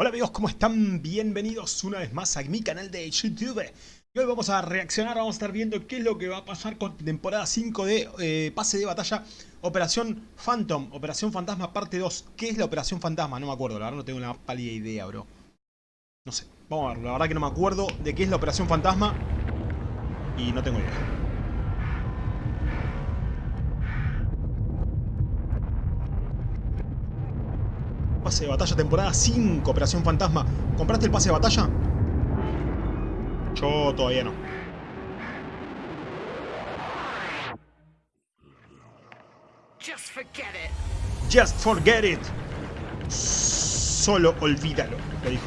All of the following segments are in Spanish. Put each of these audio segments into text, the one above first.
Hola amigos, ¿cómo están? Bienvenidos una vez más a mi canal de YouTube. Y hoy vamos a reaccionar, vamos a estar viendo qué es lo que va a pasar con temporada 5 de eh, Pase de Batalla Operación Phantom, Operación Fantasma parte 2. ¿Qué es la Operación Fantasma? No me acuerdo, la verdad no tengo una pálida idea, bro. No sé, vamos a verlo, la verdad que no me acuerdo de qué es la Operación Fantasma y no tengo idea. Pase de batalla, temporada 5, Operación Fantasma. ¿Compraste el pase de batalla? Yo todavía no. Just forget it. Just forget it. Solo olvídalo, le dijo.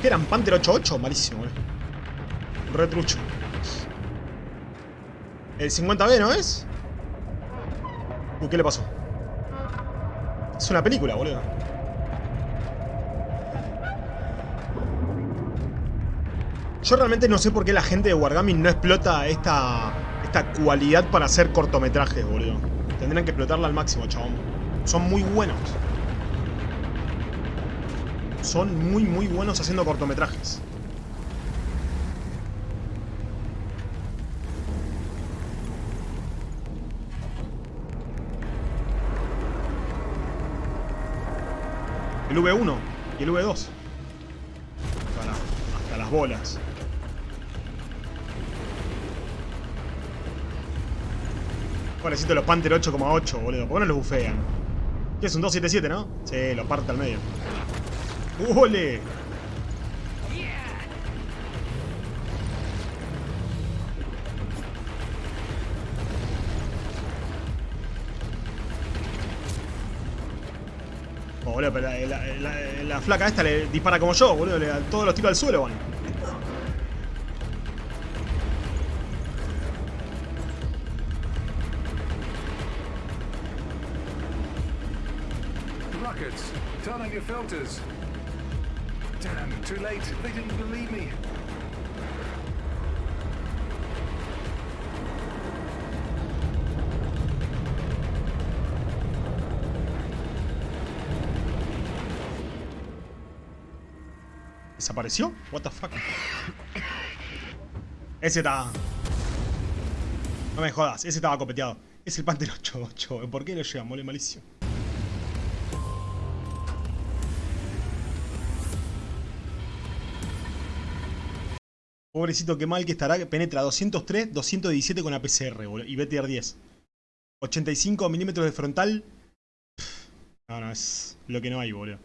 ¿Qué eran? ¿Panther 88? Malísimo, boludo. Retrucho. El 50B, ¿no es? ¿Y qué le pasó? Es una película, boludo. Yo realmente no sé por qué la gente de Wargaming no explota esta, esta cualidad para hacer cortometrajes, boludo. Tendrían que explotarla al máximo, chabón. Son muy buenos. Son muy, muy buenos haciendo cortometrajes. El V1 y el V2. hasta las bolas. Necesito los Panther 8,8, boludo. ¿Por qué no los bufean? ¿Qué es un 277, no? Sí, lo parte al medio. ¡Ole! Oh, boludo, pero la, flaca esta le dispara como yo, boludo. Le todos los tiros al suelo, bueno. Turn on your filters. Damn, too late. They didn't believe me. ¿Desapareció? What the fuck? Ese estaba... No me jodas, ese estaba copeteado. Es el Panther 8-8. ¿Por qué lo llevan? Mole malísimo. Pobrecito, qué mal que estará. Penetra 203, 217 con APCR, boludo. Y BTR 10. 85 milímetros de frontal. No, no, es lo que no hay, boludo.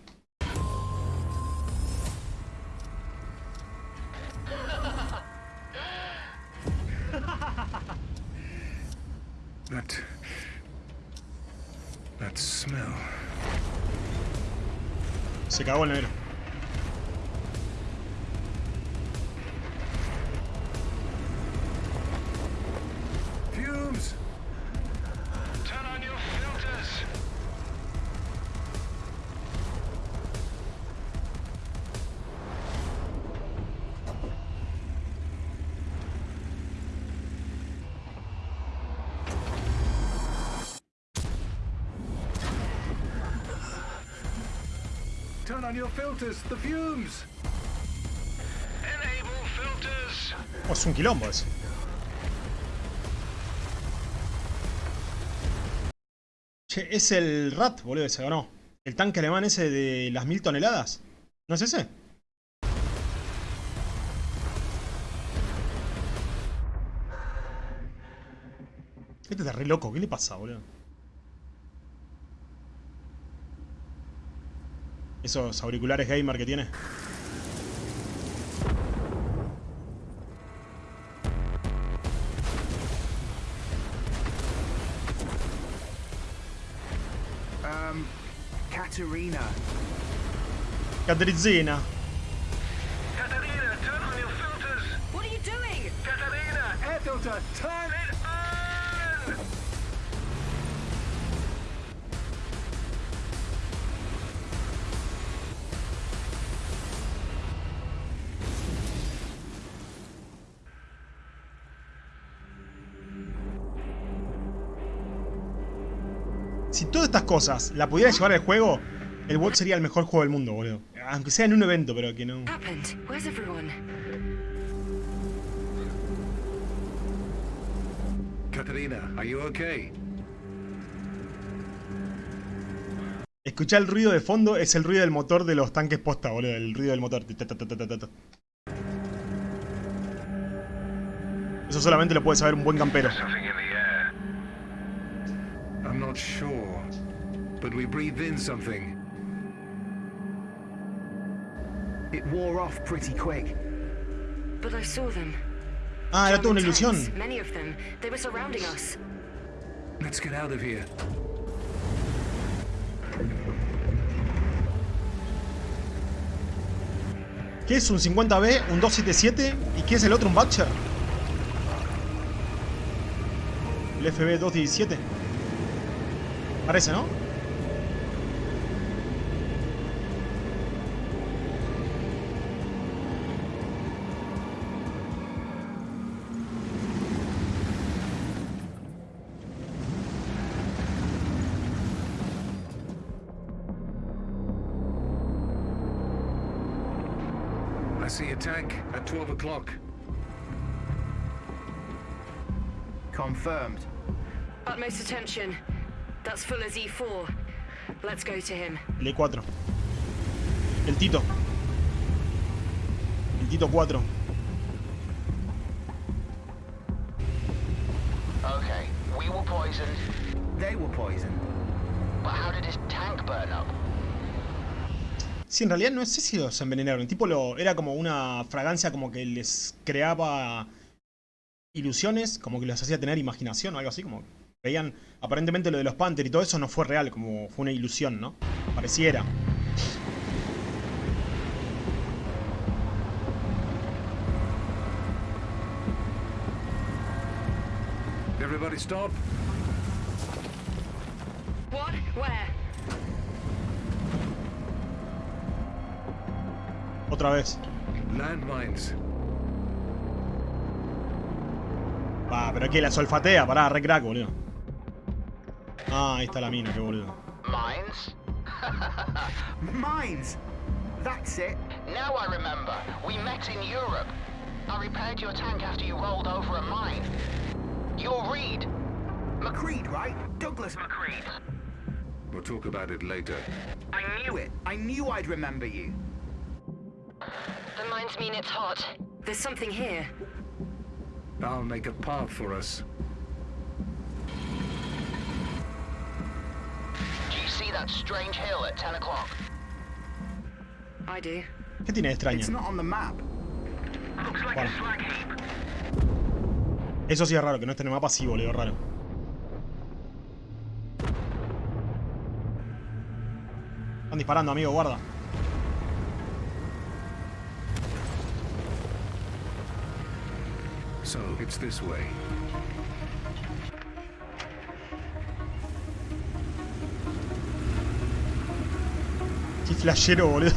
That... That smell. Se cagó el negro. On your filters, the fumes. Enable filters. Oh, es un quilombo eso. Che, es el RAT, boludo, ese, ¿o no? El tanque alemán ese de las mil toneladas. ¿No es ese? Este está re loco, ¿qué le pasa, boludo? Esos auriculares gamer que tiene. Um, Katerina. Caterizina. Katarina, turn on your filters. What are you doing? Katarina, Air filter, turn si todas estas cosas la pudiera llevar el juego, El WOT sería el mejor juego del mundo, boludo. Aunque sea en un evento, pero que no. Are you okay? Escuchá el ruido de fondo, es el ruido del motor de los tanques posta, boludo. El ruido del motor. Eso solamente lo puede saber un buen campero. I'm not sure, but we breathed in something. It wore off pretty quick. But I saw them. Ah, era toda una ilusión. Many of them. They were surrounding us. Let's get out of here. ¿Qué es un 50B? ¿Un 277? ¿Y qué es el otro? ¿Un Butcher? El FB 217. Parece, ¿no? See a tank at 12 o'clock. Confirmed. Utmost attention. That's full as E4. Let's go to him. El E4. El Tito. El Tito 4. Okay, we were poisoned, They were poisoned. but how did his tank burn up? Sí, en realidad no sé si los envenenaron. El tipo lo, era como una fragancia como que les creaba ilusiones, como que los hacía tener imaginación o algo así, como veían aparentemente lo de los Panther y todo eso no fue real, como fue una ilusión, ¿no? Pareciera. Everybody stop. What? Where? Otra vez. Landmines. Va, pero que la solfatea, pará, re crack, boludo. Ah, ahí está la mina, qué boludo. Mines? Mines! That's it. Now I remember. We met in Europe. I repaired your tank after you rolled over a mine. You're Reed. McCreed, right? Douglas McCreed. We'll talk about it later. I knew it. I knew I'd remember you. The mines mean it's hot. There's something here. I'll make a path for us. Do you see that strange hill at 10 o'clock? I do. ¿Qué tiene de extraño? It's not on the map. Looks like Bueno. a slag heap. Eso sí es raro, que no esté en el mapa, sí, boludo, raro. Están disparando, amigo, guarda. So, it's this way. Qué flashero, boludo.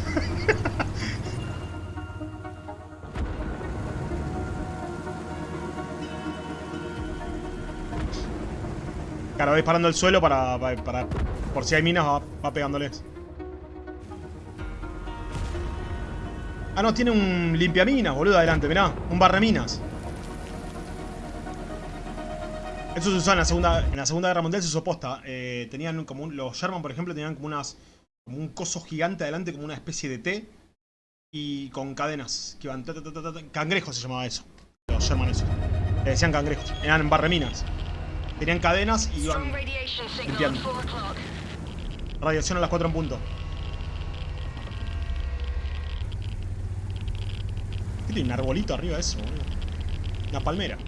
Claro, va disparando al suelo para, para, Por si hay minas, va, pegándoles. Ah, no, tiene un limpiaminas, boludo, adelante, mirá. Un barreminas. Eso se usaba en la segunda, en la segunda guerra mundial, se usó posta. Eh, tenían como un- los Sherman, por ejemplo, tenían como unas como un coso gigante adelante, como una especie de T. Y con cadenas que iban. ta. Cangrejos se llamaba eso. Los Sherman esos. Le decían cangrejos. Eran barreminas. Tenían cadenas y iban. Limpiando. at 4 o'clock. Radiación a las 4 en punto. ¿Qué tiene un arbolito arriba de eso, boludo? Una palmera.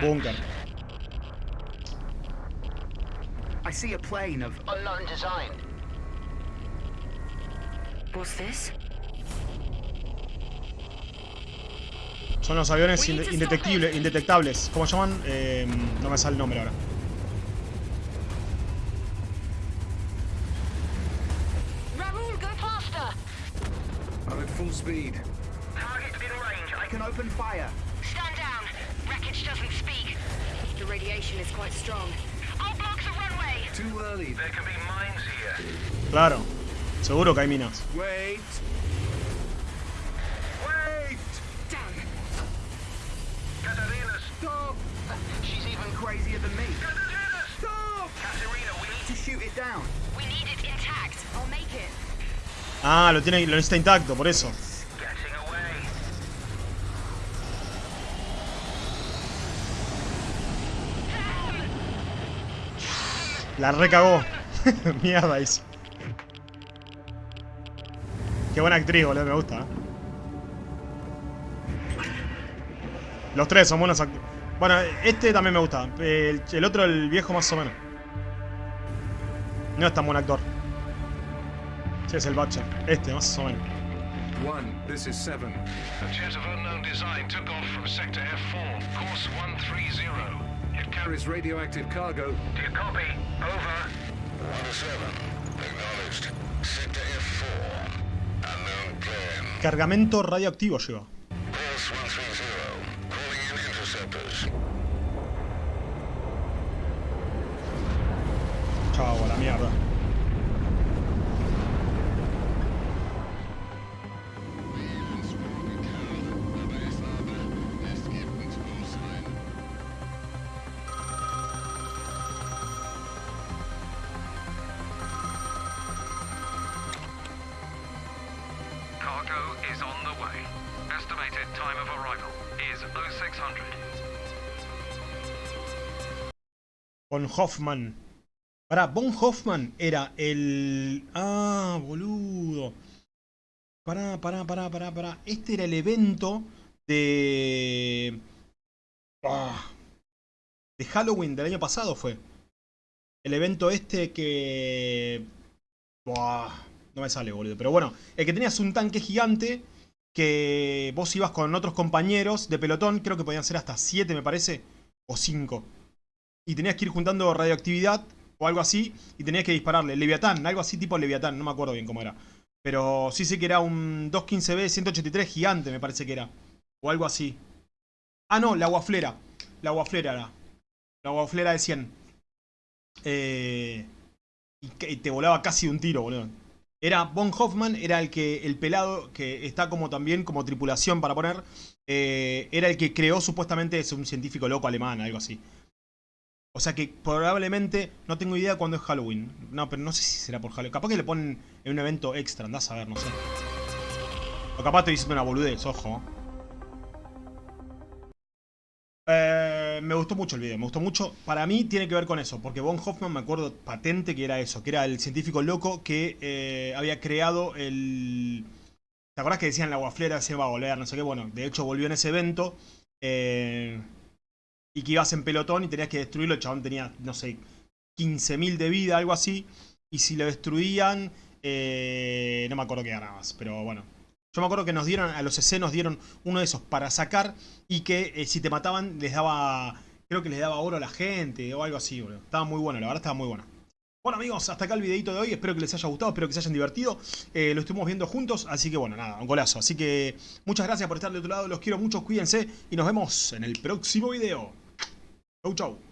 Búnker. I see a plane of. Unknown design. What's this? Son los aviones inde- indetectible- indetectables. ¿Cómo llaman? Eh, no me sale el nombre ahora. Raoul, go faster! I'm at full speed. Target in range. I can open fire. Stand down. doesn't speak. The radiation is quite strong. I'll block the runway. Too early. There can be mines here. Claro. Seguro que hay minas. Wait. Wait. Damn. Katarina, Stop. She's even crazier than me. Katarina, Stop. Katarina, we need To shoot it down. We need it intact. I'll make it. Ah, lo tiene, lo necesita intacto, por eso. La recagó. Mierda hizo. Qué buena actriz, boludo, me gusta. ¿eh? Los tres son buenos actores. Bueno, este también me gusta. El, el otro, el viejo, más o menos. No es tan buen actor. Sí, es el Butcher. Este, más o menos. One. This is seven. A jet of unknown design took off from sector F4, course 130. It carries. Radioactive cargo. Do you copy? Over. 107. Acknowledged. Sector F4. Unknown plane. Cargamento radioactivo lleva. Course 130. Calling in interceptors. Chao, a la mierda. Cargo 0600. Von Hoffman. Pará, Von Hoffman era el... Ah, boludo. Pará, pará, pará, pará, pará. Este era el evento de... Ah, de Halloween del año pasado fue. El evento este que... no me sale, boludo. Pero bueno, el que tenías un tanque gigante que vos ibas con otros compañeros de pelotón, creo que podían ser hasta 7 me parece, o 5. Y tenías que ir juntando radioactividad o algo así y tenías que dispararle. Leviatán, algo así tipo Leviatán, no me acuerdo bien cómo era. Pero sí sé que era un 215B 183 gigante, me parece que era. O algo así. Ah, no, la guaflera. La guaflera era. La guaflera de 100. Eh, y, te volaba casi un tiro, boludo. Era Von Hoffman, era el que el pelado que está como también como tripulación para poner. eh, era el que creó supuestamente es un científico loco alemán, algo así. O sea que probablemente, no tengo idea cuándo es Halloween. No, pero no sé si será por Halloween. Capaz que le ponen en un evento extra, andás a ver, no sé. O capaz estoy diciendo una boludez, ojo. Me gustó mucho el video, me gustó mucho. Para mí tiene que ver con eso, porque Von Hoffman me acuerdo patente que era eso, que era el científico loco que eh, había creado el... ¿Te acordás que decían la guaflera se va a volver? No sé qué, bueno, de hecho volvió en ese evento. eh, y que ibas en pelotón y tenías que destruirlo. El chabón tenía, no sé, 15.000 de vida, algo así. Y si lo destruían, eh, no me acuerdo qué ganabas, pero bueno. Yo me acuerdo que nos dieron, a los EC nos dieron uno de esos para sacar y que eh, si te mataban les daba, creo que les daba oro a la gente o algo así, boludo. Estaba muy bueno, la verdad estaba muy bueno. Bueno amigos, hasta acá el videito de hoy, espero que les haya gustado, espero que se hayan divertido. Eh, lo estuvimos viendo juntos, así que bueno, nada, un golazo. Así que muchas gracias por estar de otro lado, los quiero mucho, cuídense y nos vemos en el próximo video. Chau chau.